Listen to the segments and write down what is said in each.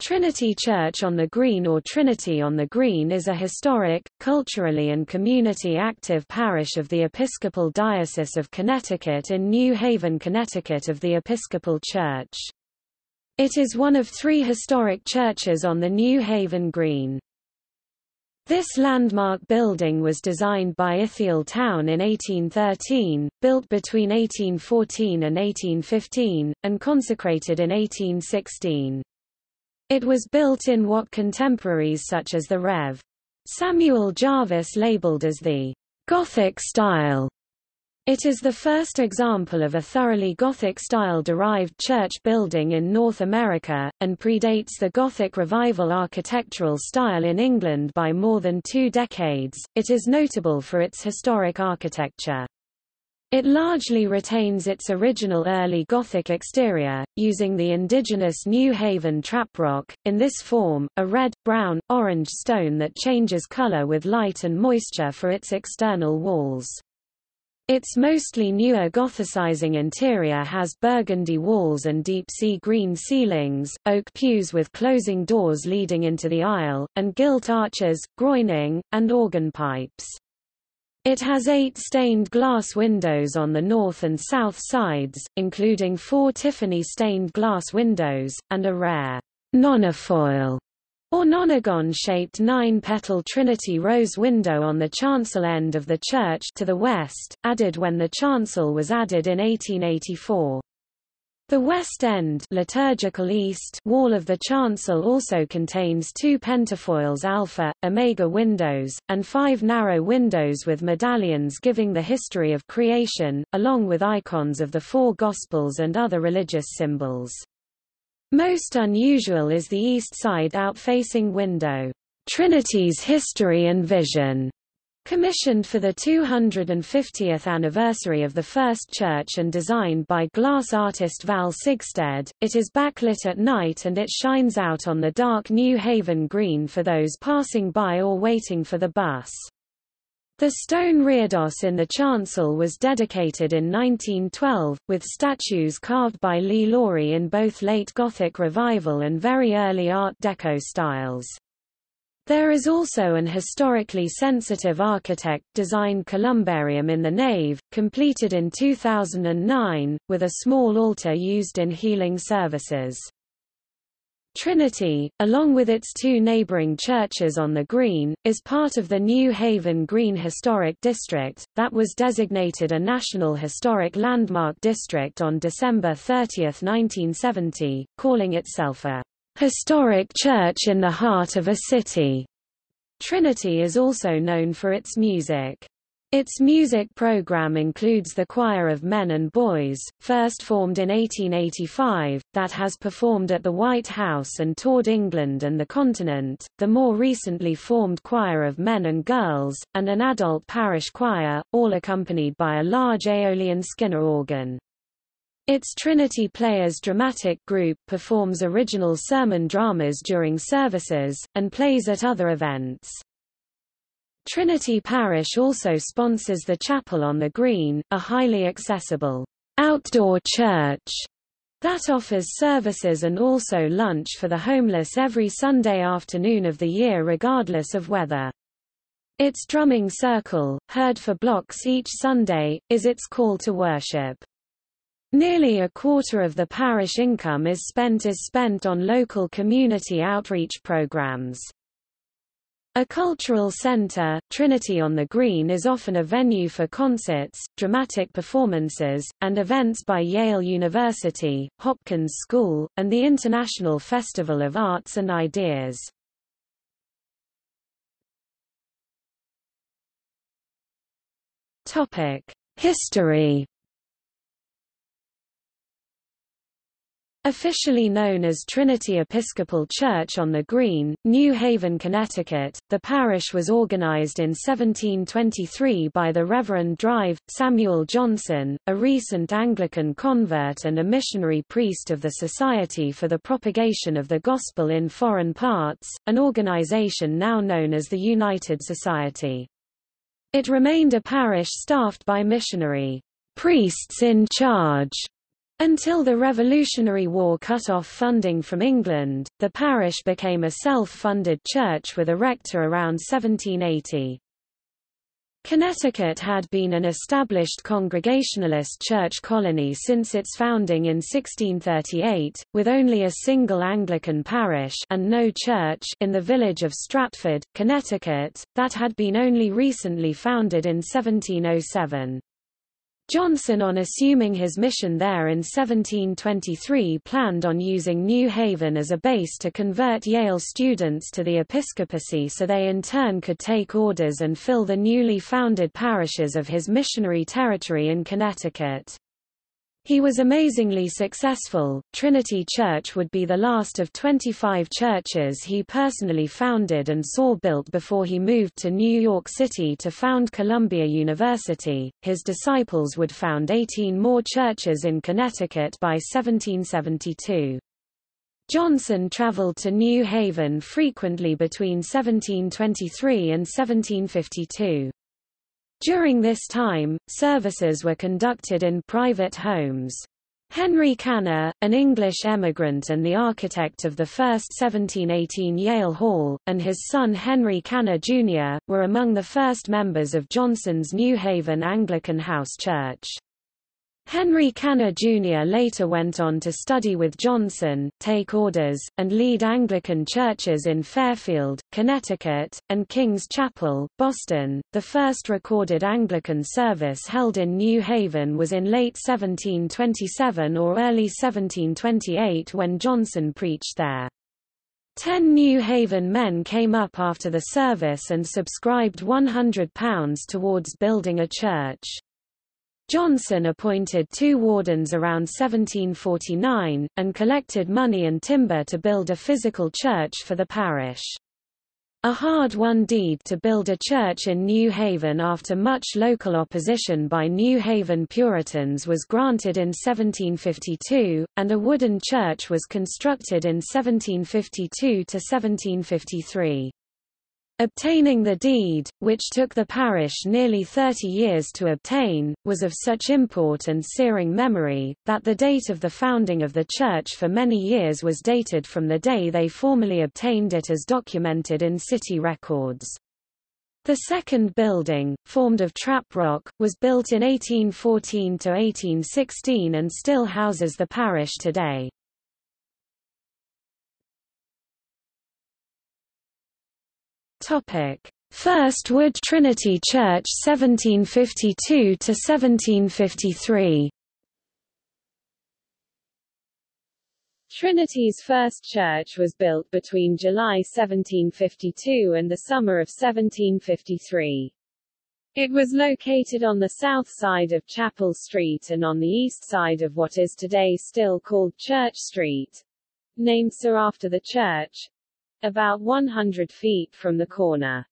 Trinity Church on the Green or Trinity on the Green is a historic, culturally and community active parish of the Episcopal Diocese of Connecticut in New Haven, Connecticut of the Episcopal Church. It is one of three historic churches on the New Haven Green. This landmark building was designed by Ithiel Town in 1813, built between 1814 and 1815, and consecrated in 1816. It was built in what contemporaries such as the Rev. Samuel Jarvis labeled as the Gothic style. It is the first example of a thoroughly Gothic-style derived church building in North America, and predates the Gothic Revival architectural style in England by more than two decades. It is notable for its historic architecture. It largely retains its original early Gothic exterior, using the indigenous New Haven traprock, in this form, a red, brown, orange stone that changes color with light and moisture for its external walls. Its mostly newer Gothicizing interior has burgundy walls and deep sea green ceilings, oak pews with closing doors leading into the aisle, and gilt arches, groining, and organ pipes. It has eight stained glass windows on the north and south sides, including four Tiffany stained glass windows, and a rare nonafoil or nonagon-shaped nine-petal Trinity rose window on the chancel end of the church to the west, added when the chancel was added in 1884. The west end liturgical east wall of the chancel also contains two pentafoils alpha, omega windows, and five narrow windows with medallions giving the history of creation, along with icons of the four Gospels and other religious symbols. Most unusual is the east side outfacing window, Trinity's History and Vision, Commissioned for the 250th anniversary of the first church and designed by glass artist Val Sigstedt, it is backlit at night and it shines out on the dark New Haven Green for those passing by or waiting for the bus. The stone reredos in the chancel was dedicated in 1912, with statues carved by Lee Lawrie in both late Gothic Revival and very early Art Deco styles. There is also an historically sensitive architect-designed columbarium in the nave, completed in 2009, with a small altar used in healing services. Trinity, along with its two neighboring churches on the Green, is part of the New Haven Green Historic District, that was designated a National Historic Landmark District on December 30, 1970, calling itself a historic church in the heart of a city. Trinity is also known for its music. Its music program includes the Choir of Men and Boys, first formed in 1885, that has performed at the White House and toured England and the continent, the more recently formed Choir of Men and Girls, and an adult parish choir, all accompanied by a large Aeolian Skinner organ. Its Trinity Players dramatic group performs original sermon dramas during services, and plays at other events. Trinity Parish also sponsors the Chapel on the Green, a highly accessible outdoor church that offers services and also lunch for the homeless every Sunday afternoon of the year regardless of weather. Its drumming circle, heard for blocks each Sunday, is its call to worship. Nearly a quarter of the parish income is spent is spent on local community outreach programs. A cultural center, Trinity on the Green is often a venue for concerts, dramatic performances, and events by Yale University, Hopkins School, and the International Festival of Arts and Ideas. History Officially known as Trinity Episcopal Church on the Green, New Haven, Connecticut, the parish was organized in 1723 by the Reverend Drive, Samuel Johnson, a recent Anglican convert and a missionary priest of the Society for the Propagation of the Gospel in Foreign Parts, an organization now known as the United Society. It remained a parish staffed by missionary priests in charge Until the Revolutionary War cut off funding from England, the parish became a self-funded church with a rector around 1780. Connecticut had been an established Congregationalist church colony since its founding in 1638, with only a single Anglican parish and no church in the village of Stratford, Connecticut, that had been only recently founded in 1707. Johnson on assuming his mission there in 1723 planned on using New Haven as a base to convert Yale students to the episcopacy so they in turn could take orders and fill the newly founded parishes of his missionary territory in Connecticut. He was amazingly successful. Trinity Church would be the last of 25 churches he personally founded and saw built before he moved to New York City to found Columbia University. His disciples would found 18 more churches in Connecticut by 1772. Johnson traveled to New Haven frequently between 1723 and 1752. During this time, services were conducted in private homes. Henry Caner, an English emigrant and the architect of the first 1718 Yale Hall, and his son Henry Caner, Jr., were among the first members of Johnson's New Haven Anglican House Church. Henry Caner Jr. later went on to study with Johnson, take orders, and lead Anglican churches in Fairfield, Connecticut, and King's Chapel, Boston. The first recorded Anglican service held in New Haven was in late 1727 or early 1728 when Johnson preached there. Ten New Haven men came up after the service and subscribed £100 towards building a church. Johnson appointed two wardens around 1749, and collected money and timber to build a physical church for the parish. A hard-won deed to build a church in New Haven after much local opposition by New Haven Puritans was granted in 1752, and a wooden church was constructed in 1752 to 1753. Obtaining the deed, which took the parish nearly 30 years to obtain, was of such import and searing memory, that the date of the founding of the church for many years was dated from the day they formally obtained it as documented in city records. The second building, formed of trap rock, was built in 1814–1816 and still houses the parish today. First Wood Trinity Church 1752 to 1753. Trinity's first church was built between July 1752 and the summer of 1753. It was located on the south side of Chapel Street and on the east side of what is today still called Church Street, named so after the church, about 100 feet from the corner.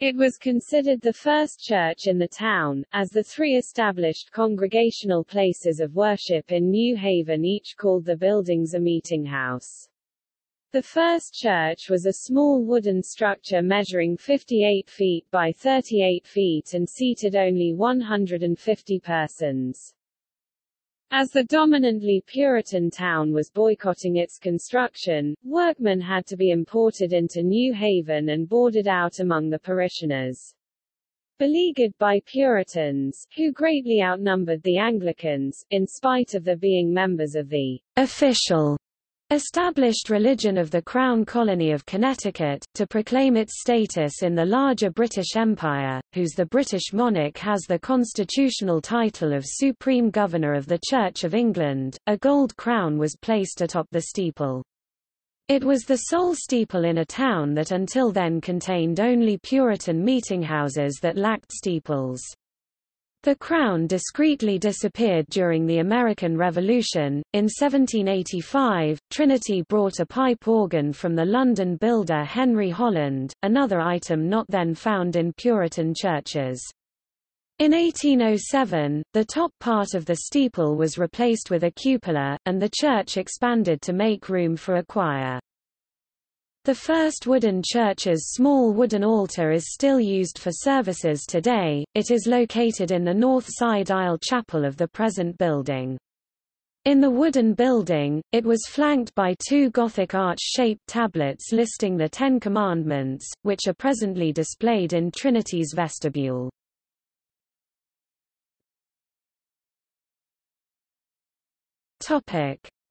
It was considered the first church in the town, as the three established congregational places of worship in New Haven each called the buildings a meeting house. The first church was a small wooden structure measuring 58 feet by 38 feet and seated only 150 persons. As the dominantly Puritan town was boycotting its construction, workmen had to be imported into New Haven and boarded out among the parishioners. Beleaguered by Puritans, who greatly outnumbered the Anglicans, in spite of their being members of the official established religion of the Crown Colony of Connecticut, to proclaim its status in the larger British Empire, whose the British monarch has the constitutional title of Supreme Governor of the Church of England, a gold crown was placed atop the steeple. It was the sole steeple in a town that until then contained only Puritan meetinghouses that lacked steeples. The crown discreetly disappeared during the American Revolution. In 1785, Trinity brought a pipe organ from the London builder Henry Holland, another item not then found in Puritan churches. In 1807, the top part of the steeple was replaced with a cupola, and the church expanded to make room for a choir. The first wooden church's small wooden altar is still used for services today, it is located in the north side aisle chapel of the present building. In the wooden building, it was flanked by two Gothic arch-shaped tablets listing the Ten Commandments, which are presently displayed in Trinity's vestibule.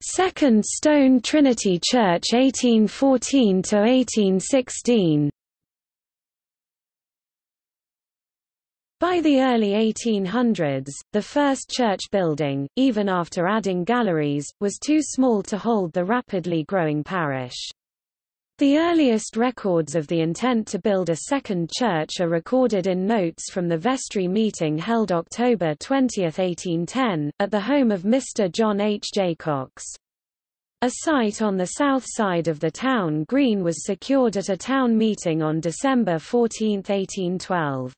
Second Stone Trinity Church 1814–1816 By the early 1800s, the first church building, even after adding galleries, was too small to hold the rapidly growing parish. The earliest records of the intent to build a second church are recorded in notes from the vestry meeting held October 20, 1810, at the home of Mr. John H. Jaycox. A site on the south side of the town green was secured at a town meeting on December 14, 1812.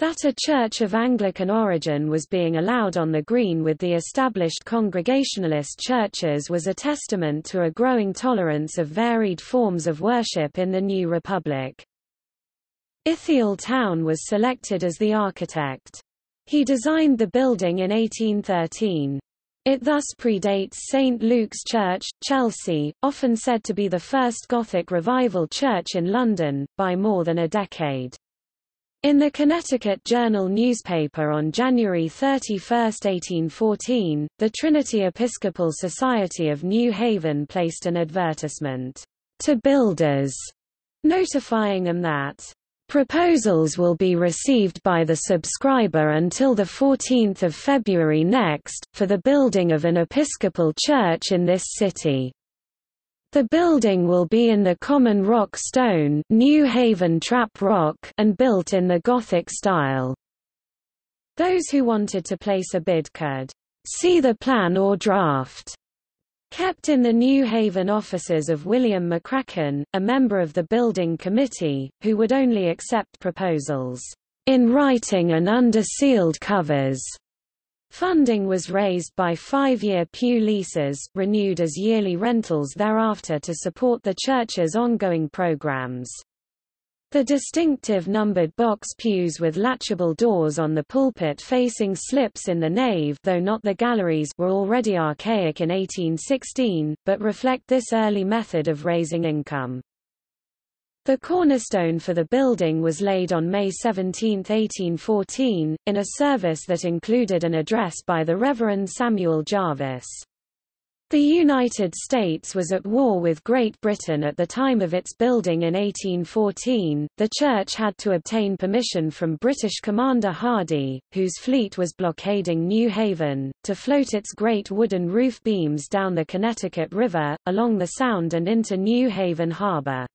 That a church of Anglican origin was being allowed on the green with the established Congregationalist churches was a testament to a growing tolerance of varied forms of worship in the new republic. Ithiel Town was selected as the architect. He designed the building in 1813. It thus predates St. Luke's Church, Chelsea, often said to be the first Gothic revival church in London, by more than a decade. In the Connecticut Journal newspaper on January 31, 1814, the Trinity Episcopal Society of New Haven placed an advertisement to builders, notifying them that Proposals will be received by the subscriber until 14 February next, for the building of an Episcopal church in this city. The building will be in the common rock stone New Haven trap rock and built in the Gothic style. Those who wanted to place a bid could see the plan or draft kept in the New Haven offices of William McCracken, a member of the building committee, who would only accept proposals in writing and under sealed covers. Funding was raised by five-year pew leases, renewed as yearly rentals thereafter to support the church's ongoing programs. The distinctive numbered box pews with latchable doors on the pulpit facing slips in the nave though not the galleries were already archaic in 1816, but reflect this early method of raising income. The cornerstone for the building was laid on May 17, 1814, in a service that included an address by the Reverend Samuel Jarvis. The United States was at war with Great Britain at the time of its building in 1814. The church had to obtain permission from British Commander Hardy, whose fleet was blockading New Haven, to float its great wooden roof beams down the Connecticut River, along the Sound and into New Haven harbor.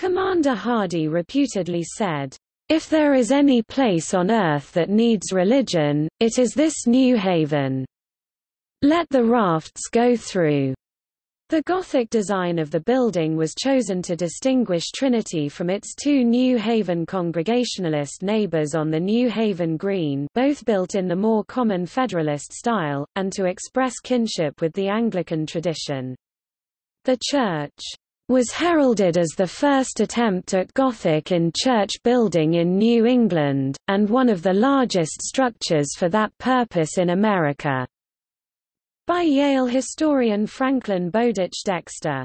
Commander Hardy reputedly said, If there is any place on earth that needs religion, it is this New Haven. Let the rafts go through. The Gothic design of the building was chosen to distinguish Trinity from its two New Haven Congregationalist neighbors on the New Haven Green both built in the more common Federalist style, and to express kinship with the Anglican tradition. The church was heralded as the first attempt at Gothic in church building in New England, and one of the largest structures for that purpose in America. By Yale historian Franklin Bowditch Dexter.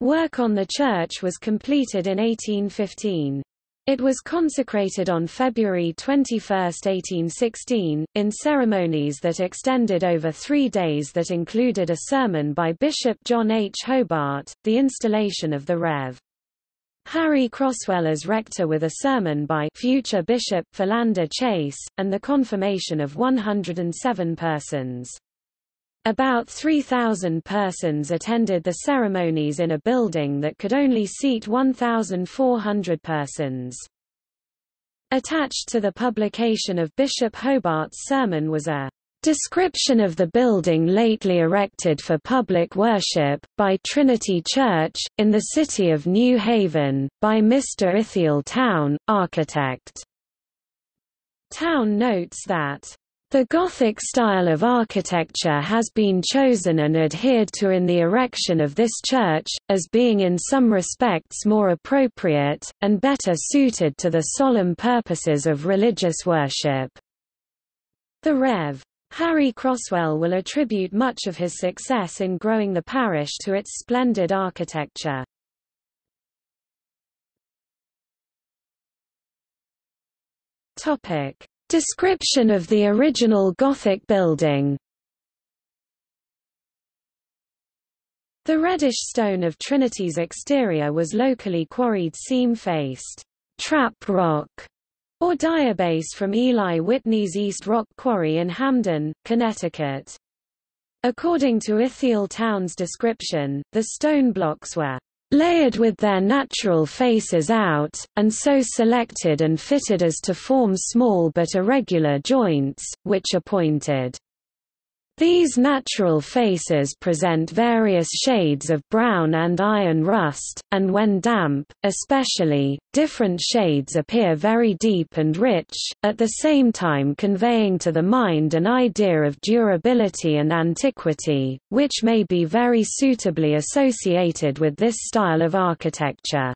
Work on the church was completed in 1815. It was consecrated on February 21, 1816, in ceremonies that extended over three days that included a sermon by Bishop John H. Hobart, the installation of the Rev. Harry Croswell as rector with a sermon by future Bishop Philander Chase, and the confirmation of 107 persons. About 3,000 persons attended the ceremonies in a building that could only seat 1,400 persons. Attached to the publication of Bishop Hobart's sermon was a description of the building lately erected for public worship, by Trinity Church, in the city of New Haven, by Mr. Ithiel Town, architect. Town notes that the Gothic style of architecture has been chosen and adhered to in the erection of this church, as being in some respects more appropriate, and better suited to the solemn purposes of religious worship. The Rev. Harry Croswell will attribute much of his success in growing the parish to its splendid architecture. Topic. Description of the original Gothic building The reddish stone of Trinity's exterior was locally quarried seam-faced trap rock or diabase from Eli Whitney's East Rock Quarry in Hamden, Connecticut. According to Ithiel Town's description, the stone blocks were layered with their natural faces out, and so selected and fitted as to form small but irregular joints, which are pointed. These natural faces present various shades of brown and iron rust, and when damp, especially, different shades appear very deep and rich, at the same time conveying to the mind an idea of durability and antiquity, which may be very suitably associated with this style of architecture.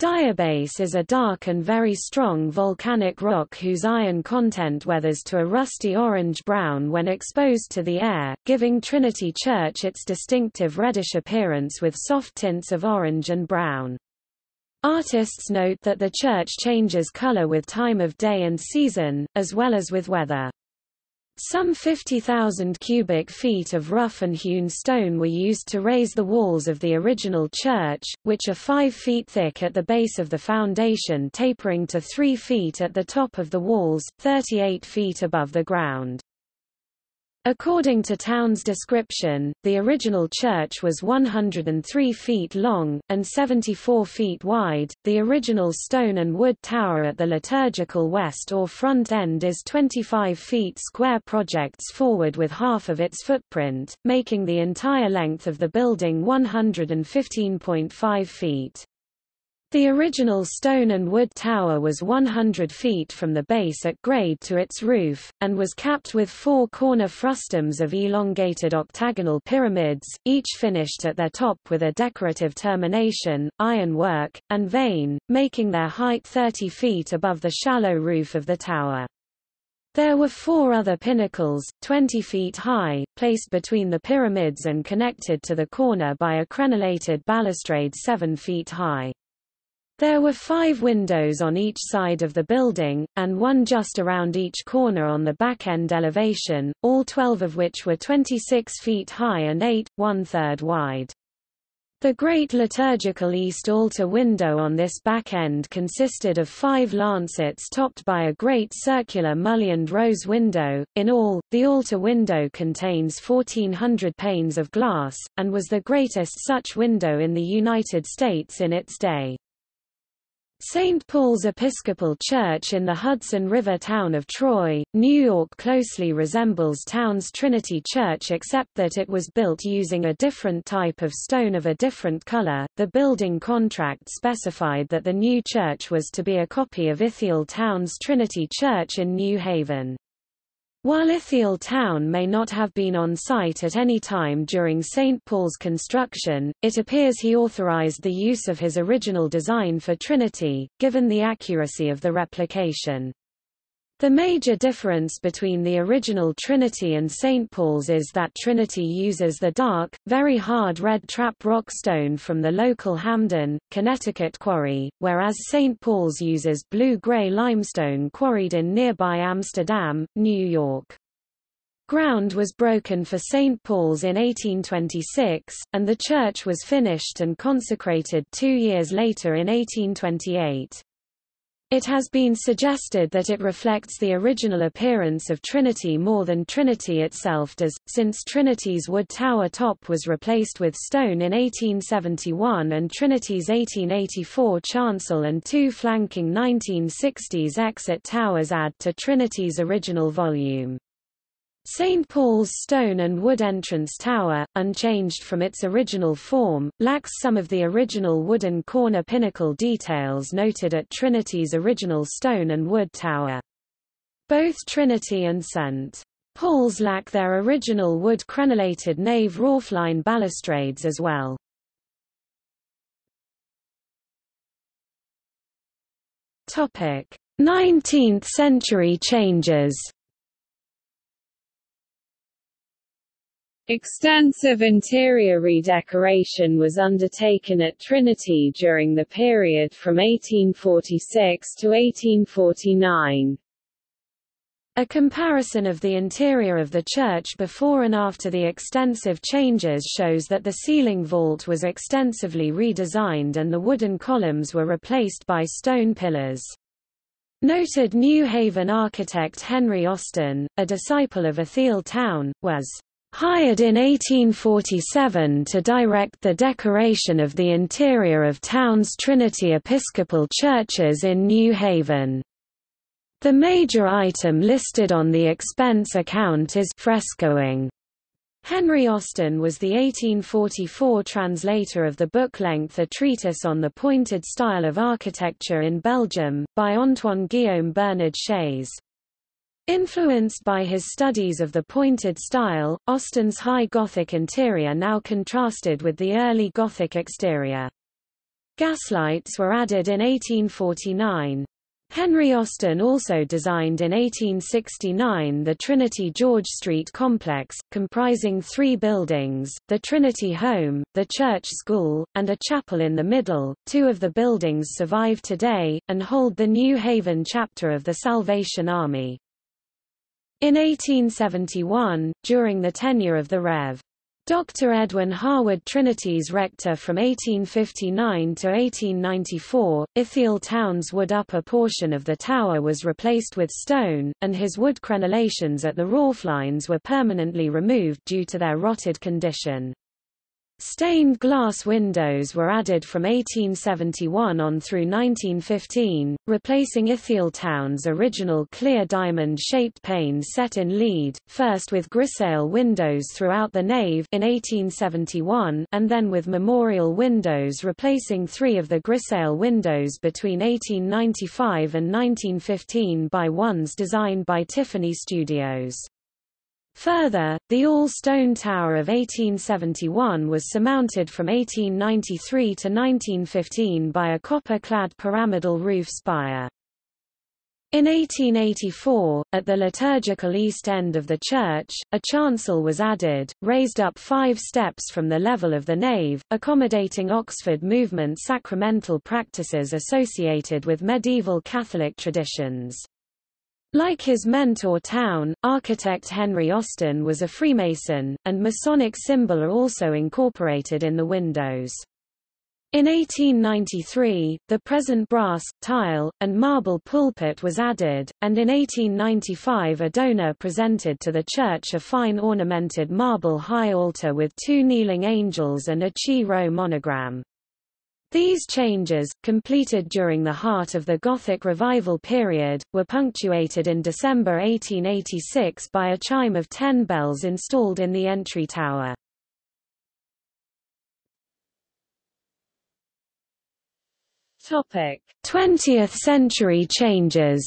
Diabase is a dark and very strong volcanic rock whose iron content weathers to a rusty orange-brown when exposed to the air, giving Trinity Church its distinctive reddish appearance with soft tints of orange and brown. Artists note that the church changes color with time of day and season, as well as with weather. Some 50,000 cubic feet of rough and hewn stone were used to raise the walls of the original church, which are 5 feet thick at the base of the foundation tapering to 3 feet at the top of the walls, 38 feet above the ground. According to Town's description, the original church was 103 feet long, and 74 feet wide. The original stone and wood tower at the liturgical west or front end is 25 feet square projects forward with half of its footprint, making the entire length of the building 115.5 feet. The original stone and wood tower was 100 feet from the base at grade to its roof, and was capped with four corner frustums of elongated octagonal pyramids, each finished at their top with a decorative termination, ironwork, and vane, making their height 30 feet above the shallow roof of the tower. There were four other pinnacles, 20 feet high, placed between the pyramids and connected to the corner by a crenellated balustrade 7 feet high. There were five windows on each side of the building, and one just around each corner on the back-end elevation, all 12 of which were 26 feet high and 8, one-third wide. The great liturgical east altar window on this back end consisted of five lancets topped by a great circular mullioned rose window. In all, the altar window contains 1,400 panes of glass, and was the greatest such window in the United States in its day. St. Paul's Episcopal Church in the Hudson River town of Troy, New York closely resembles Town's Trinity Church except that it was built using a different type of stone of a different color. The building contract specified that the new church was to be a copy of Ithiel Town's Trinity Church in New Haven. While Ithiel Town may not have been on site at any time during St. Paul's construction, it appears he authorized the use of his original design for Trinity, given the accuracy of the replication. The major difference between the original Trinity and St. Paul's is that Trinity uses the dark, very hard red trap rock stone from the local Hamden, Connecticut quarry, whereas St. Paul's uses blue-gray limestone quarried in nearby Amsterdam, New York. Ground was broken for St. Paul's in 1826, and the church was finished and consecrated two years later in 1828. It has been suggested that it reflects the original appearance of Trinity more than Trinity itself does, since Trinity's wood tower top was replaced with stone in 1871 and Trinity's 1884 chancel and two flanking 1960s exit towers add to Trinity's original volume. St. Paul's stone and wood entrance tower, unchanged from its original form, lacks some of the original wooden corner pinnacle details noted at Trinity's original stone and wood tower. Both Trinity and St. Paul's lack their original wood crenellated nave roofline balustrades as well. Topic: 19th century changes Extensive interior redecoration was undertaken at Trinity during the period from 1846 to 1849. A comparison of the interior of the church before and after the extensive changes shows that the ceiling vault was extensively redesigned and the wooden columns were replaced by stone pillars. Noted New Haven architect Henry Austin, a disciple of Ithiel Town, was hired in 1847 to direct the decoration of the interior of town's Trinity Episcopal churches in New Haven. The major item listed on the expense account is frescoing. Henry Austin was the 1844 translator of the book-length A Treatise on the Pointed Style of Architecture in Belgium, by Antoine Guillaume Bernard Schayes. Influenced by his studies of the pointed style, Austin's high Gothic interior now contrasted with the early Gothic exterior. Gaslights were added in 1849. Henry Austin also designed in 1869 the Trinity George Street complex, comprising three buildings, the Trinity Home, the Church School, and a chapel in the middle. Two of the buildings survive today, and hold the New Haven chapter of the Salvation Army. In 1871, during the tenure of the Rev. Dr. Edwin Harwood Trinity's rector from 1859 to 1894, Ithiel Town's wood upper portion of the tower was replaced with stone, and his wood crenellations at the rooflines were permanently removed due to their rotted condition. Stained glass windows were added from 1871 on through 1915, replacing Ithiel Town's original clear diamond-shaped panes set in lead, first with grisaille windows throughout the nave in 1871 and then with memorial windows replacing three of the grisaille windows between 1895 and 1915 by ones designed by Tiffany Studios. Further, the all-stone tower of 1871 was surmounted from 1893 to 1915 by a copper-clad pyramidal roof spire. In 1884, at the liturgical east end of the church, a chancel was added, raised up five steps from the level of the nave, accommodating Oxford movement sacramental practices associated with medieval Catholic traditions. Like his mentor Town, architect Henry Austin was a Freemason, and Masonic symbol are also incorporated in the windows. In 1893, the present brass, tile, and marble pulpit was added, and in 1895 a donor presented to the church a fine ornamented marble high altar with two kneeling angels and a Chi Rho monogram. These changes, completed during the heart of the Gothic Revival period, were punctuated in December 1886 by a chime of ten bells installed in the entry tower. Topic: 20th century changes.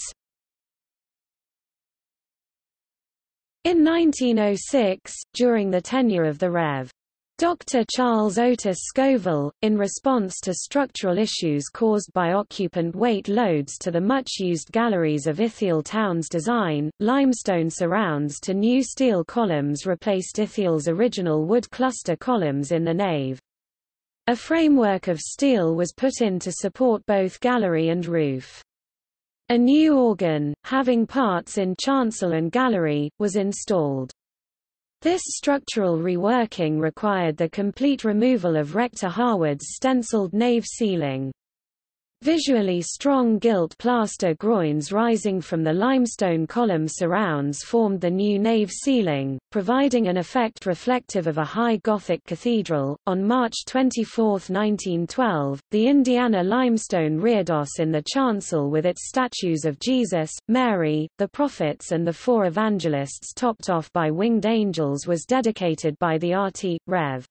In 1906, during the tenure of the Rev. Dr. Charles Otis Scoville, in response to structural issues caused by occupant weight loads to the much-used galleries of Ithiel Town's design, limestone surrounds to new steel columns replaced Ithiel's original wood cluster columns in the nave. A framework of steel was put in to support both gallery and roof. A new organ, having parts in chancel and gallery, was installed. This structural reworking required the complete removal of Rector Harwood's stenciled nave ceiling. Visually strong gilt plaster groins rising from the limestone column surrounds formed the new nave ceiling, providing an effect reflective of a high Gothic cathedral. On March 24, 1912, the Indiana limestone reredos in the chancel with its statues of Jesus, Mary, the prophets and the four evangelists topped off by winged angels was dedicated by the RT. Rev.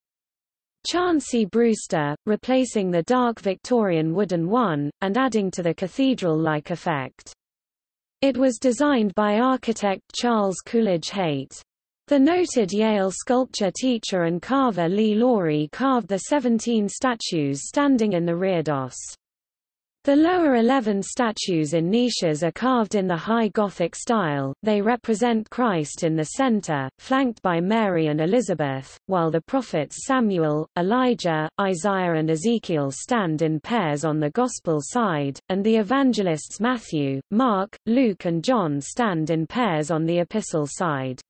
Chauncey Brewster, replacing the dark Victorian wooden one, and adding to the cathedral-like effect. It was designed by architect Charles Coolidge Haight. The noted Yale sculpture teacher and carver Lee Lawrie carved the 17 statues standing in the reredos. The lower eleven statues in niches are carved in the High Gothic style, they represent Christ in the center, flanked by Mary and Elizabeth, while the prophets Samuel, Elijah, Isaiah and Ezekiel stand in pairs on the Gospel side, and the evangelists Matthew, Mark, Luke and John stand in pairs on the Epistle side.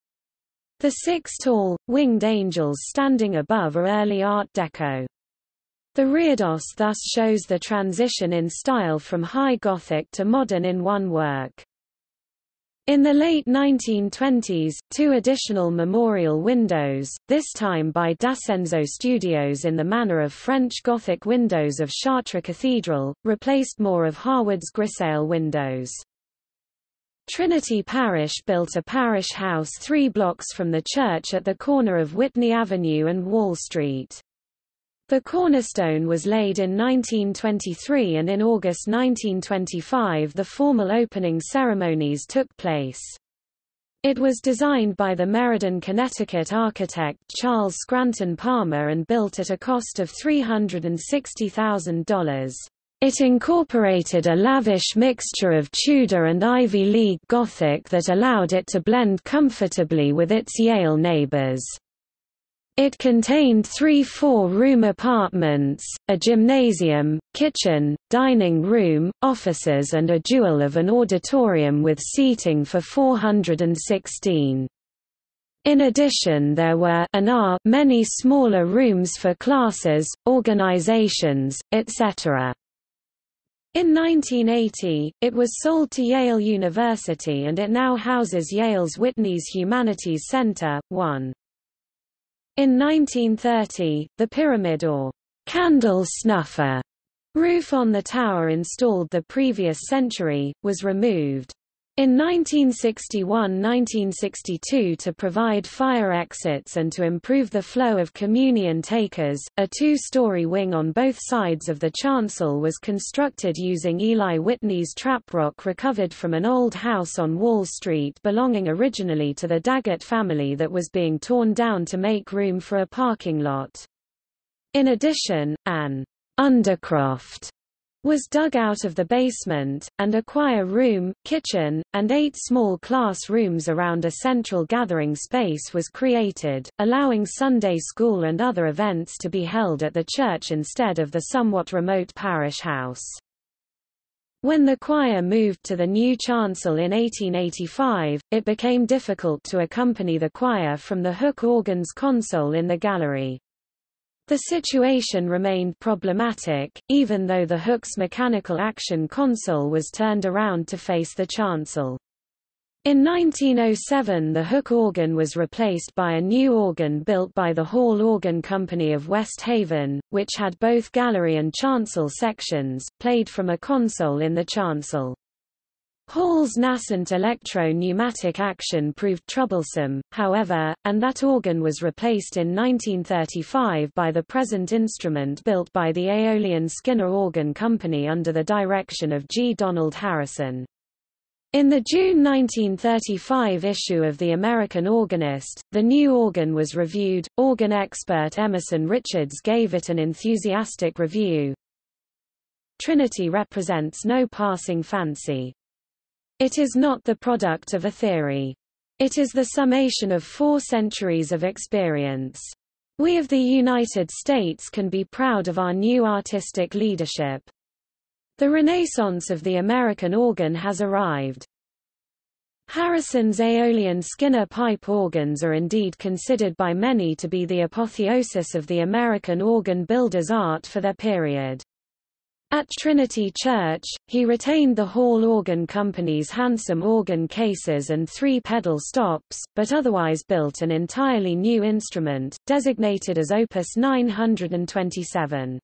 The six tall, winged angels standing above are early Art Deco. The reredos thus shows the transition in style from High Gothic to modern in one work. In the late 1920s, two additional memorial windows, this time by D'Ascenzo Studios in the manner of French Gothic windows of Chartres Cathedral, replaced more of Harwood's grisaille windows. Trinity Parish built a parish house three blocks from the church at the corner of Whitney Avenue and Wall Street. The cornerstone was laid in 1923 and in August 1925 the formal opening ceremonies took place. It was designed by the Meriden, Connecticut architect Charles Scranton Palmer and built at a cost of $360,000. It incorporated a lavish mixture of Tudor and Ivy League Gothic that allowed it to blend comfortably with its Yale neighbors. It contained three four-room apartments, a gymnasium, kitchen, dining room, offices and a jewel of an auditorium with seating for 416. In addition there were and are many smaller rooms for classes, organizations, etc. In 1980, it was sold to Yale University and it now houses Yale's Whitney's Humanities Center, 1. In 1930, the pyramid or candle snuffer roof on the tower installed the previous century, was removed. In 1961–1962 to provide fire exits and to improve the flow of communion takers, a two-story wing on both sides of the chancel was constructed using Eli Whitney's traprock recovered from an old house on Wall Street belonging originally to the Daggett family that was being torn down to make room for a parking lot. In addition, an undercroft was dug out of the basement, and a choir room, kitchen, and eight small class rooms around a central gathering space was created, allowing Sunday school and other events to be held at the church instead of the somewhat remote parish house. When the choir moved to the new chancel in 1885, it became difficult to accompany the choir from the Hook organ's console in the gallery. The situation remained problematic, even though the Hook's mechanical action console was turned around to face the chancel. In 1907 the Hook organ was replaced by a new organ built by the Hall Organ Company of West Haven, which had both gallery and chancel sections, played from a console in the chancel. Hall's nascent electro-pneumatic action proved troublesome, however, and that organ was replaced in 1935 by the present instrument built by the Aeolian Skinner Organ Company under the direction of G. Donald Harrison. In the June 1935 issue of The American Organist, the new organ was reviewed. Organ expert Emerson Richards gave it an enthusiastic review. Trinity represents no passing fancy. It is not the product of a theory. It is the summation of four centuries of experience. We of the United States can be proud of our new artistic leadership. The renaissance of the American organ has arrived. Harrison's Aeolian Skinner pipe organs are indeed considered by many to be the apotheosis of the American organ builder's art for their period. At Trinity Church, he retained the Hall Organ Company's handsome organ cases and three pedal stops, but otherwise built an entirely new instrument, designated as Opus 927.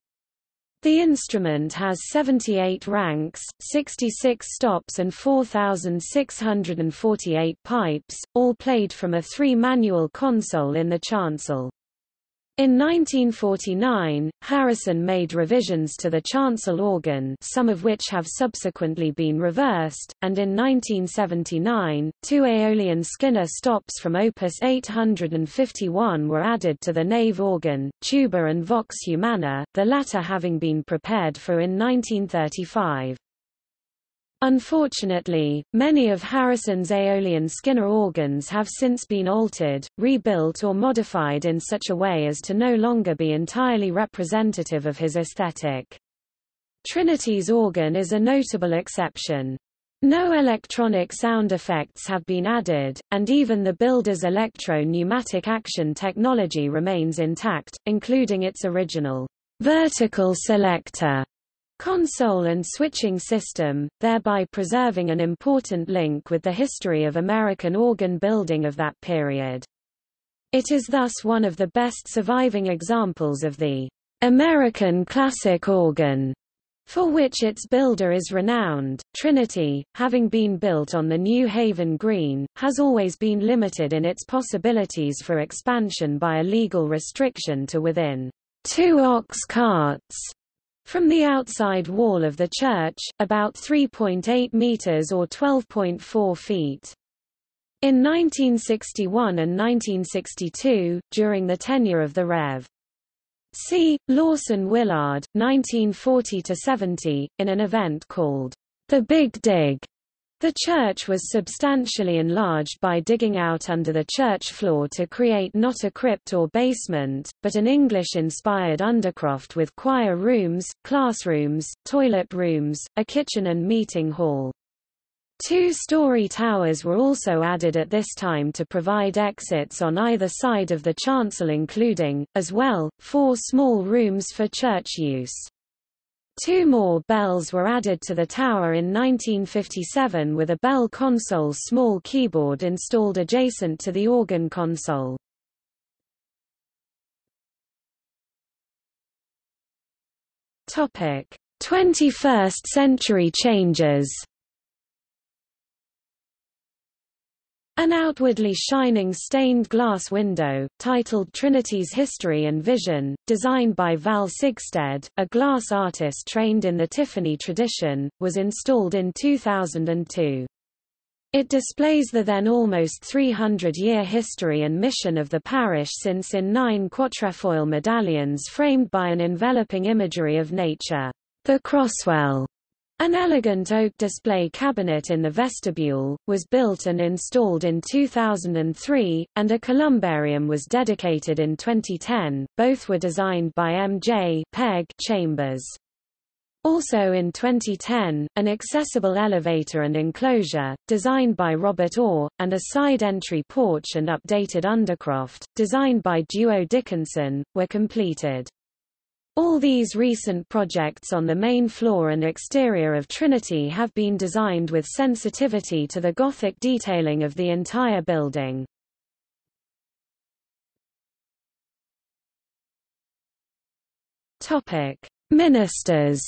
The instrument has 78 ranks, 66 stops and 4,648 pipes, all played from a three-manual console in the chancel. In 1949, Harrison made revisions to the chancel organ some of which have subsequently been reversed, and in 1979, two Aeolian Skinner stops from Opus 851 were added to the nave organ, tuba and vox humana, the latter having been prepared for in 1935. Unfortunately, many of Harrison's Aeolian Skinner organs have since been altered, rebuilt or modified in such a way as to no longer be entirely representative of his aesthetic. Trinity's organ is a notable exception. No electronic sound effects have been added, and even the builder's electro-pneumatic action technology remains intact, including its original vertical selector console and switching system, thereby preserving an important link with the history of American organ building of that period. It is thus one of the best surviving examples of the American classic organ, for which its builder is renowned. Trinity, having been built on the New Haven Green, has always been limited in its possibilities for expansion by a legal restriction to within two ox carts from the outside wall of the church, about 3.8 meters or 12.4 feet. In 1961 and 1962, during the tenure of the Rev. C. Lawson Willard, 1940–70, in an event called The Big Dig, the church was substantially enlarged by digging out under the church floor to create not a crypt or basement, but an English-inspired undercroft with choir rooms, classrooms, toilet rooms, a kitchen and meeting hall. Two-story towers were also added at this time to provide exits on either side of the chancel including, as well, four small rooms for church use. Two more bells were added to the tower in 1957 with a bell console small keyboard installed adjacent to the organ console. Topic: 21st century changes An outwardly shining stained glass window, titled Trinity's History and Vision, designed by Val Sigstedt, a glass artist trained in the Tiffany tradition, was installed in 2002. It displays the then almost 300-year history and mission of the parish since in nine quatrefoil medallions framed by an enveloping imagery of nature. The Croswell an elegant oak display cabinet in the vestibule, was built and installed in 2003, and a columbarium was dedicated in 2010. Both were designed by M.J. Chambers. Also in 2010, an accessible elevator and enclosure, designed by Robert Orr, and a side entry porch and updated undercroft, designed by Duo Dickinson, were completed. All these recent projects on the main floor and exterior of Trinity have been designed with sensitivity to the Gothic detailing of the entire building. Topic: Ministers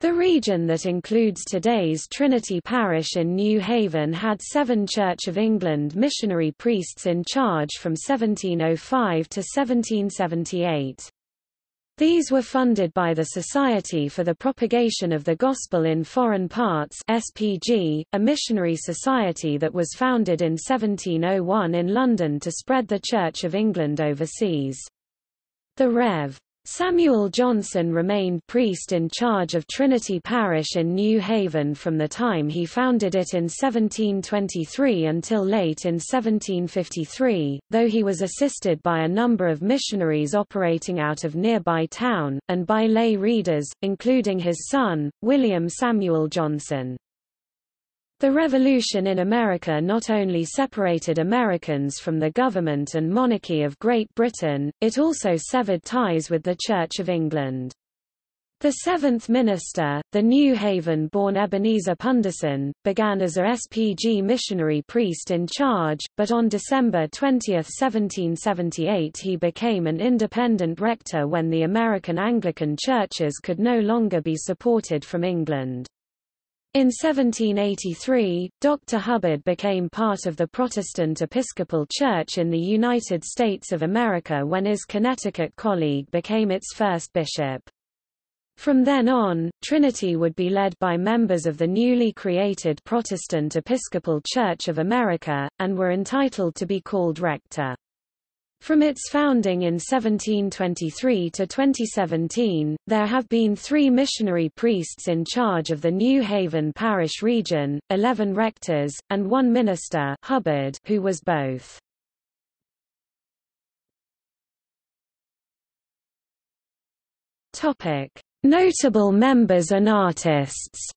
The region that includes today's Trinity Parish in New Haven had seven Church of England missionary priests in charge from 1705 to 1778. These were funded by the Society for the Propagation of the Gospel in Foreign Parts SPG, a missionary society that was founded in 1701 in London to spread the Church of England overseas. The Rev. Samuel Johnson remained priest in charge of Trinity Parish in New Haven from the time he founded it in 1723 until late in 1753, though he was assisted by a number of missionaries operating out of nearby town, and by lay readers, including his son, William Samuel Johnson. The Revolution in America not only separated Americans from the government and monarchy of Great Britain, it also severed ties with the Church of England. The seventh minister, the New Haven-born Ebenezer Punderson, began as a SPG missionary priest in charge, but on December 20, 1778 he became an independent rector when the American Anglican churches could no longer be supported from England. In 1783, Dr. Hubbard became part of the Protestant Episcopal Church in the United States of America when his Connecticut colleague became its first bishop. From then on, Trinity would be led by members of the newly created Protestant Episcopal Church of America, and were entitled to be called rector. From its founding in 1723 to 2017, there have been three missionary priests in charge of the New Haven parish region, 11 rectors, and one minister Hubbard who was both. Notable members and artists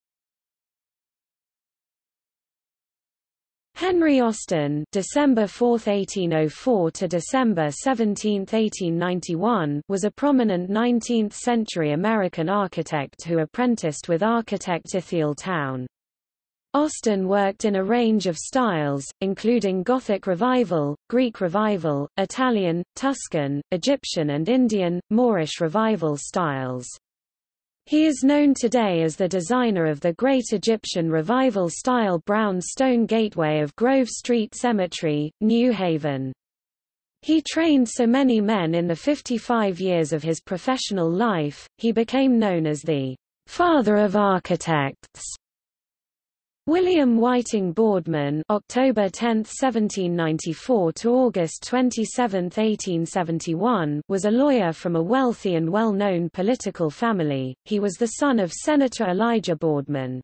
Henry Austin December 4, 1804 to December 17, 1891 was a prominent 19th-century American architect who apprenticed with architect Ithiel Town. Austin worked in a range of styles, including Gothic Revival, Greek Revival, Italian, Tuscan, Egyptian and Indian, Moorish Revival styles. He is known today as the designer of the Great Egyptian Revival-style brown stone gateway of Grove Street Cemetery, New Haven. He trained so many men in the 55 years of his professional life, he became known as the father of architects. William Whiting Boardman October 10, 1794 to August 27, 1871 was a lawyer from a wealthy and well-known political family. He was the son of Senator Elijah Boardman.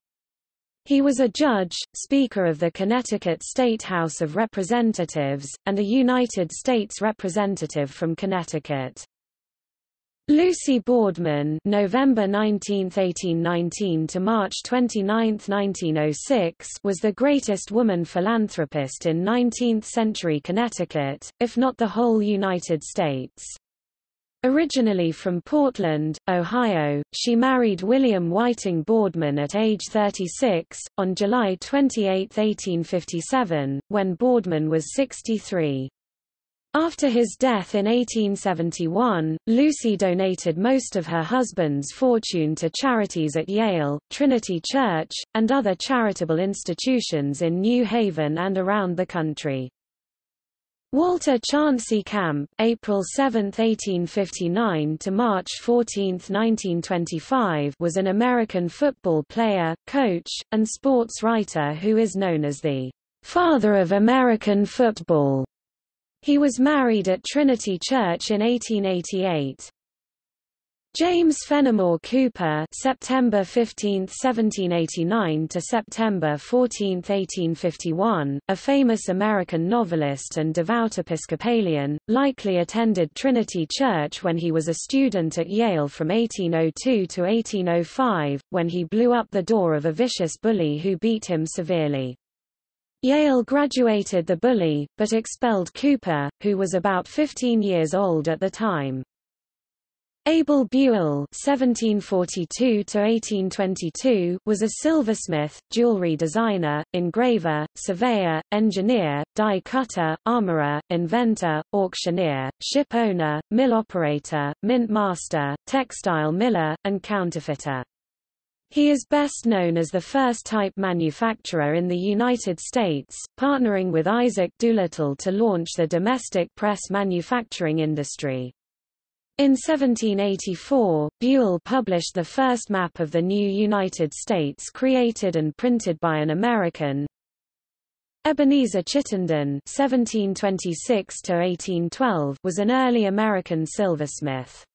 He was a judge, Speaker of the Connecticut State House of Representatives, and a United States Representative from Connecticut. Lucy Boardman November 19, 1819 to March 29, 1906 was the greatest woman philanthropist in 19th-century Connecticut, if not the whole United States. Originally from Portland, Ohio, she married William Whiting Boardman at age 36, on July 28, 1857, when Boardman was 63. After his death in 1871, Lucy donated most of her husband's fortune to charities at Yale, Trinity Church, and other charitable institutions in New Haven and around the country. Walter Chauncey Camp April 7, 1859 to March 14, 1925 was an American football player, coach, and sports writer who is known as the father of American football. He was married at Trinity Church in 1888. James Fenimore Cooper September 15, 1789 to September 14, 1851, a famous American novelist and devout Episcopalian, likely attended Trinity Church when he was a student at Yale from 1802 to 1805, when he blew up the door of a vicious bully who beat him severely. Yale graduated the bully, but expelled Cooper, who was about 15 years old at the time. Abel Buell (1742–1822) was a silversmith, jewelry designer, engraver, surveyor, engineer, die cutter, armorer, inventor, auctioneer, ship owner, mill operator, mint master, textile miller, and counterfeiter. He is best known as the first type manufacturer in the United States, partnering with Isaac Doolittle to launch the domestic press manufacturing industry. In 1784, Buell published the first map of the new United States created and printed by an American, Ebenezer Chittenden (1726–1812) was an early American silversmith.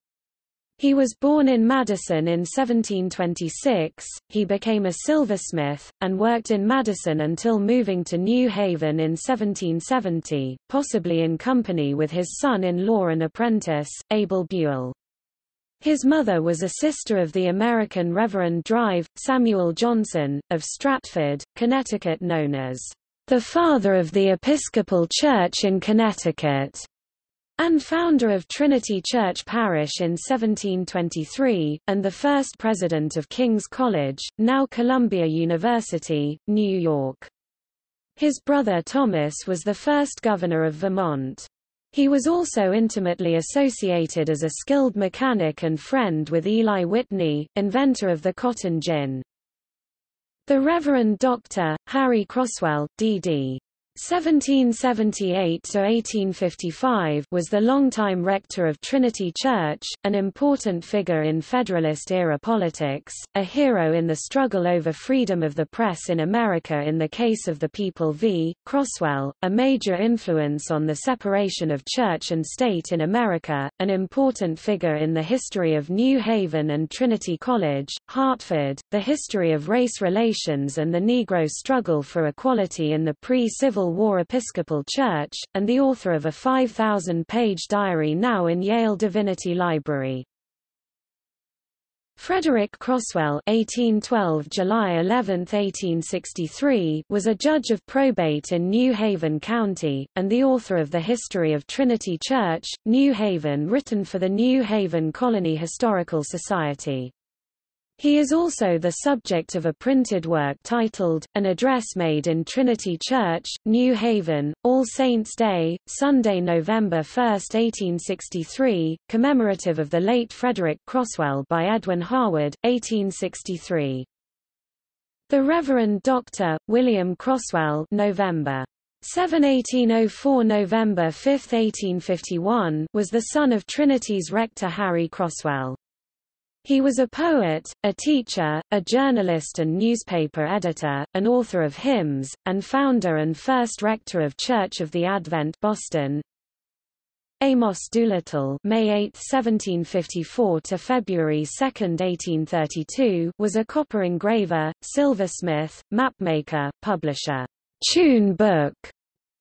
He was born in Madison in 1726, he became a silversmith, and worked in Madison until moving to New Haven in 1770, possibly in company with his son-in-law and apprentice, Abel Buell. His mother was a sister of the American Reverend Drive, Samuel Johnson, of Stratford, Connecticut known as the father of the Episcopal Church in Connecticut and founder of Trinity Church Parish in 1723, and the first president of King's College, now Columbia University, New York. His brother Thomas was the first governor of Vermont. He was also intimately associated as a skilled mechanic and friend with Eli Whitney, inventor of the cotton gin. The Reverend Dr. Harry Croswell, D.D. 1778–1855 was the longtime rector of Trinity Church, an important figure in Federalist-era politics, a hero in the struggle over freedom of the press in America in the case of the People v. Croswell, a major influence on the separation of church and state in America, an important figure in the history of New Haven and Trinity College, Hartford, the history of race relations and the Negro struggle for equality in the pre-Civil War Episcopal Church, and the author of a 5,000-page diary now in Yale Divinity Library. Frederick Croswell (1812 July 11, 1863) was a judge of probate in New Haven County and the author of The History of Trinity Church, New Haven written for the New Haven Colony Historical Society. He is also the subject of a printed work titled, An Address Made in Trinity Church, New Haven, All Saints' Day, Sunday, November 1, 1863, commemorative of the late Frederick Croswell by Edwin Harwood, 1863. The Reverend Dr. William Croswell November 7 1804 November 5 1851 was the son of Trinity's rector Harry Croswell. He was a poet, a teacher, a journalist and newspaper editor, an author of hymns, and founder and first rector of Church of the Advent Boston. Amos Doolittle May 8, 1754 to February 2, 1832 was a copper engraver, silversmith, mapmaker, publisher, tune book,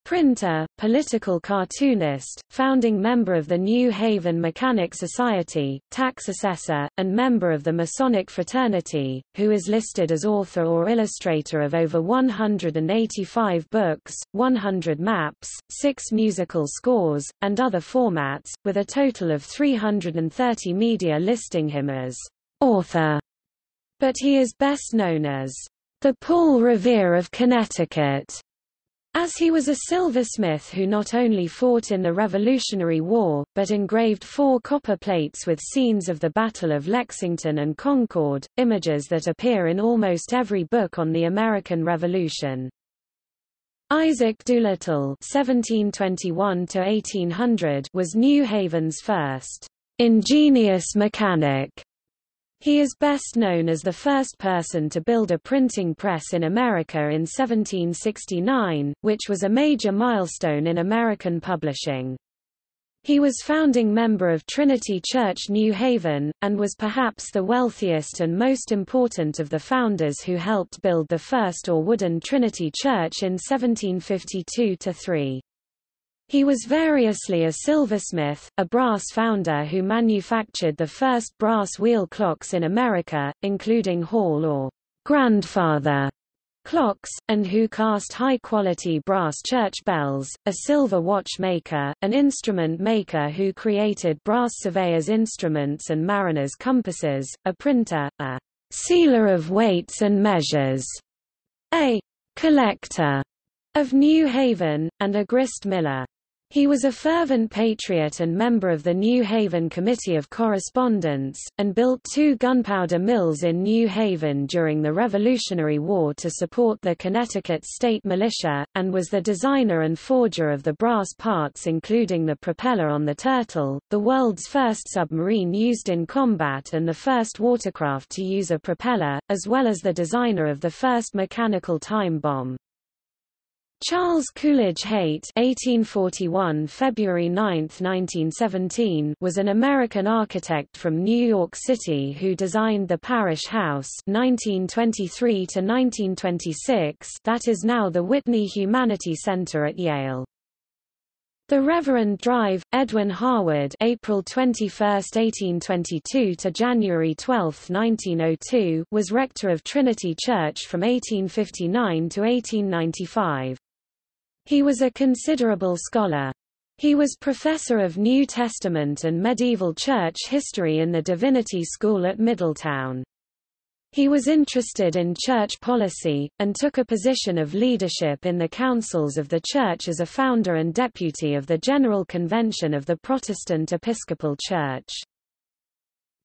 Printer, political cartoonist, founding member of the New Haven Mechanic Society, tax assessor, and member of the Masonic Fraternity, who is listed as author or illustrator of over 185 books, 100 maps, 6 musical scores, and other formats, with a total of 330 media listing him as author. But he is best known as the Paul Revere of Connecticut as he was a silversmith who not only fought in the Revolutionary War, but engraved four copper plates with scenes of the Battle of Lexington and Concord, images that appear in almost every book on the American Revolution. Isaac Doolittle (1721–1800) was New Haven's first ingenious mechanic he is best known as the first person to build a printing press in America in 1769, which was a major milestone in American publishing. He was founding member of Trinity Church New Haven, and was perhaps the wealthiest and most important of the founders who helped build the first or wooden Trinity Church in 1752–3. He was variously a silversmith, a brass founder who manufactured the first brass wheel clocks in America, including Hall or grandfather clocks, and who cast high-quality brass church bells, a silver watch maker, an instrument maker who created brass surveyor's instruments and mariner's compasses, a printer, a sealer of weights and measures, a collector of New Haven, and a grist miller. He was a fervent patriot and member of the New Haven Committee of Correspondence, and built two gunpowder mills in New Haven during the Revolutionary War to support the Connecticut State Militia, and was the designer and forger of the brass parts including the propeller on the Turtle, the world's first submarine used in combat and the first watercraft to use a propeller, as well as the designer of the first mechanical time bomb. Charles Coolidge Haight (1841 February 9, 1917) was an American architect from New York City who designed the Parish House (1923 to 1926) that is now the Whitney Humanity Center at Yale. The Reverend Drive, Edwin Harwood April 21, 1822 to January 12, 1902 was rector of Trinity Church from 1859 to 1895. He was a considerable scholar. He was professor of New Testament and medieval church history in the Divinity School at Middletown. He was interested in church policy, and took a position of leadership in the councils of the church as a founder and deputy of the General Convention of the Protestant Episcopal Church.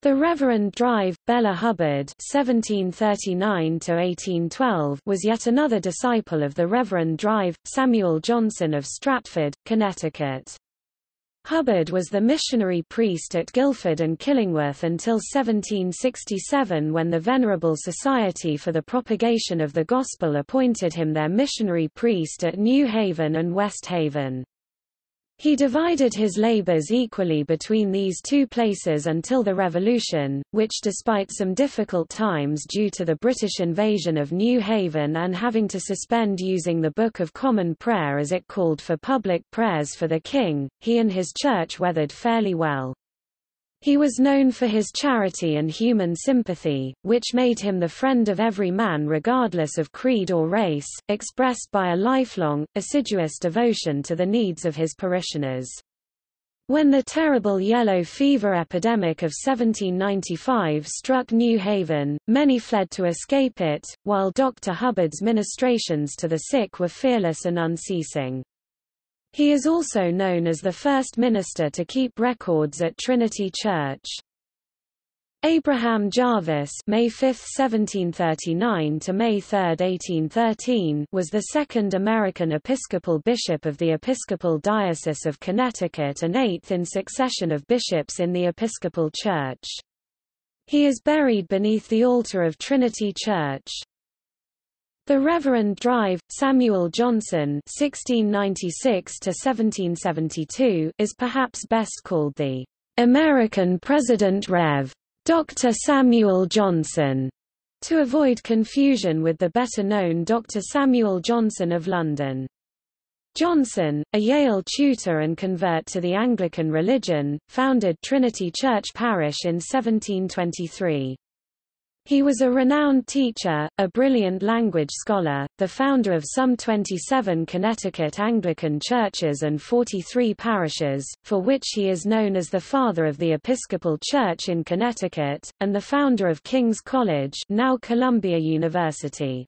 The Reverend Drive, Bela Hubbard (1739–1812) was yet another disciple of the Reverend Drive, Samuel Johnson of Stratford, Connecticut. Hubbard was the missionary priest at Guilford and Killingworth until 1767 when the Venerable Society for the Propagation of the Gospel appointed him their missionary priest at New Haven and West Haven. He divided his labors equally between these two places until the Revolution, which despite some difficult times due to the British invasion of New Haven and having to suspend using the Book of Common Prayer as it called for public prayers for the king, he and his church weathered fairly well. He was known for his charity and human sympathy, which made him the friend of every man regardless of creed or race, expressed by a lifelong, assiduous devotion to the needs of his parishioners. When the terrible yellow fever epidemic of 1795 struck New Haven, many fled to escape it, while Dr. Hubbard's ministrations to the sick were fearless and unceasing. He is also known as the first minister to keep records at Trinity Church. Abraham Jarvis May 5, 1739 to May 3, 1813 was the second American Episcopal bishop of the Episcopal Diocese of Connecticut and eighth in succession of bishops in the Episcopal Church. He is buried beneath the altar of Trinity Church. The Reverend Drive, Samuel Johnson (1696–1772) is perhaps best called the American President Rev. Dr. Samuel Johnson, to avoid confusion with the better-known Dr. Samuel Johnson of London. Johnson, a Yale tutor and convert to the Anglican religion, founded Trinity Church Parish in 1723. He was a renowned teacher, a brilliant language scholar, the founder of some 27 Connecticut Anglican churches and 43 parishes, for which he is known as the father of the Episcopal Church in Connecticut, and the founder of King's College now Columbia University.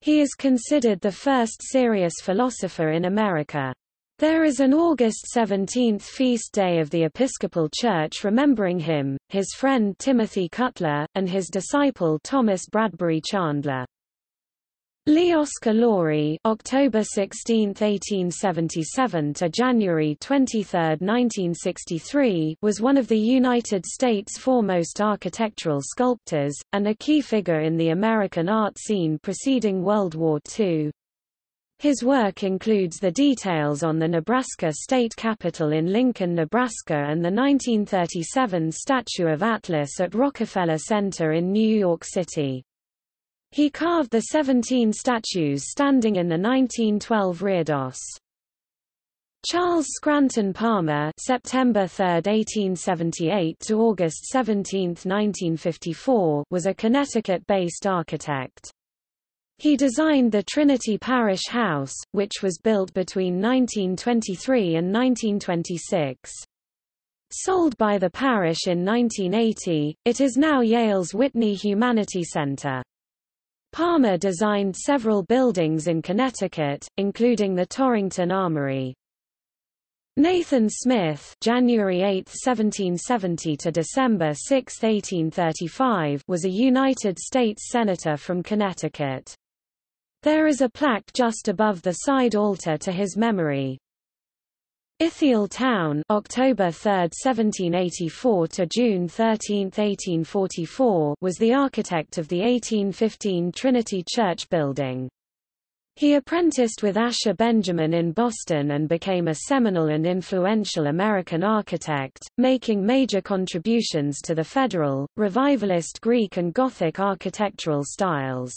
He is considered the first serious philosopher in America. There is an August 17th feast day of the Episcopal Church remembering him, his friend Timothy Cutler, and his disciple Thomas Bradbury Chandler. Lee Oscar October 16, 1877 to January 23, 1963 was one of the United States' foremost architectural sculptors, and a key figure in the American art scene preceding World War II. His work includes the details on the Nebraska state capitol in Lincoln, Nebraska and the 1937 statue of Atlas at Rockefeller Center in New York City. He carved the 17 statues standing in the 1912 reredos. Charles Scranton Palmer September 3, 1878 to August 17, 1954 was a Connecticut-based architect. He designed the Trinity Parish House, which was built between 1923 and 1926. Sold by the parish in 1980, it is now Yale's Whitney Humanity Center. Palmer designed several buildings in Connecticut, including the Torrington Armory. Nathan Smith January 8, 1770 to December 6, 1835 was a United States Senator from Connecticut. There is a plaque just above the side altar to his memory. Ithiel Town October 3, 1784 to June 13, 1844 was the architect of the 1815 Trinity Church building. He apprenticed with Asher Benjamin in Boston and became a seminal and influential American architect, making major contributions to the Federal, Revivalist Greek and Gothic architectural styles.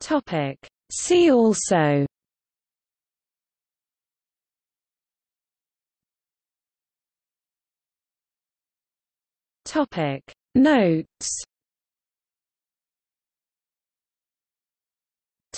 Topic. See also Topic. Notes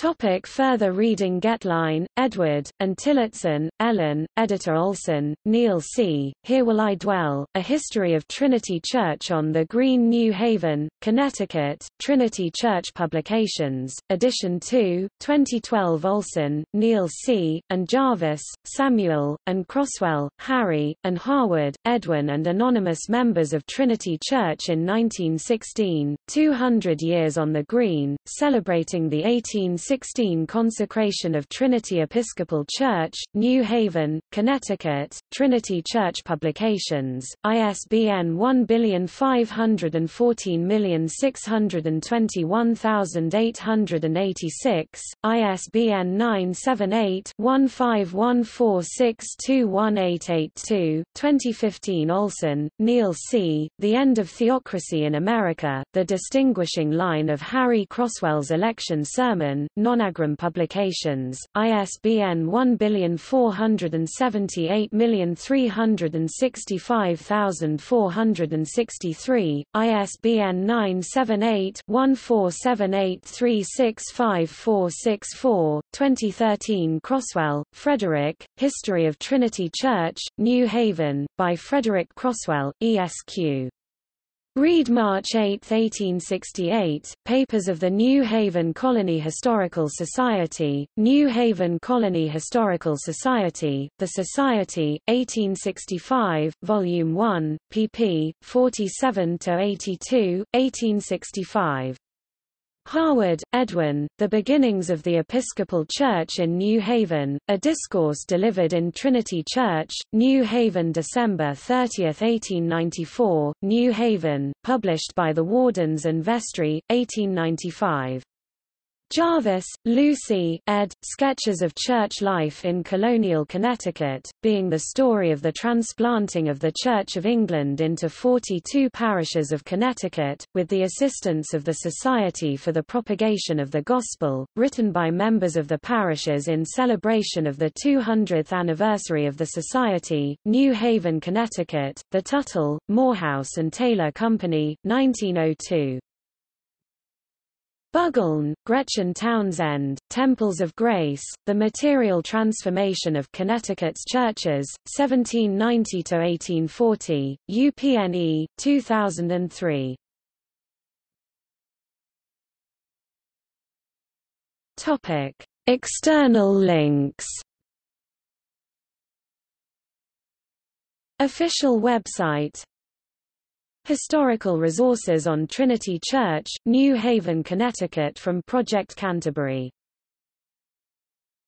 Topic further reading Getline, Edward, and Tillotson, Ellen, Editor Olson, Neil C., Here Will I Dwell, A History of Trinity Church on the Green New Haven, Connecticut, Trinity Church Publications, Edition 2, 2012 Olson, Neil C., and Jarvis, Samuel, and Croswell, Harry, and Harwood, Edwin and anonymous members of Trinity Church in 1916, 200 Years on the Green, celebrating the 18 16 Consecration of Trinity Episcopal Church, New Haven, Connecticut, Trinity Church Publications, ISBN 15151821886, ISBN 978-1514621882, 2015 Olson, Neil C., The End of Theocracy in America, The Distinguishing Line of Harry Croswell's Election Sermon, Nonagram Publications, ISBN 1478365463, ISBN 978-1478365464, 2013 Croswell, Frederick, History of Trinity Church, New Haven, by Frederick Croswell, ESQ. Read March 8, 1868, Papers of the New Haven Colony Historical Society, New Haven Colony Historical Society, The Society, 1865, Volume 1, pp. 47–82, 1865. Harwood, Edwin, The Beginnings of the Episcopal Church in New Haven, a discourse delivered in Trinity Church, New Haven December 30, 1894, New Haven, published by the Wardens and Vestry, 1895. Jarvis, Lucy, ed. Sketches of Church Life in Colonial Connecticut, being the story of the transplanting of the Church of England into 42 parishes of Connecticut, with the assistance of the Society for the Propagation of the Gospel, written by members of the parishes in celebration of the 200th anniversary of the Society, New Haven, Connecticut, The Tuttle, Morehouse and Taylor Company, 1902. Buggeln, Gretchen Townsend, Temples of Grace, The Material Transformation of Connecticut's Churches, 1790–1840, UPNE, 2003. External links Official website Historical resources on Trinity Church, New Haven, Connecticut from Project Canterbury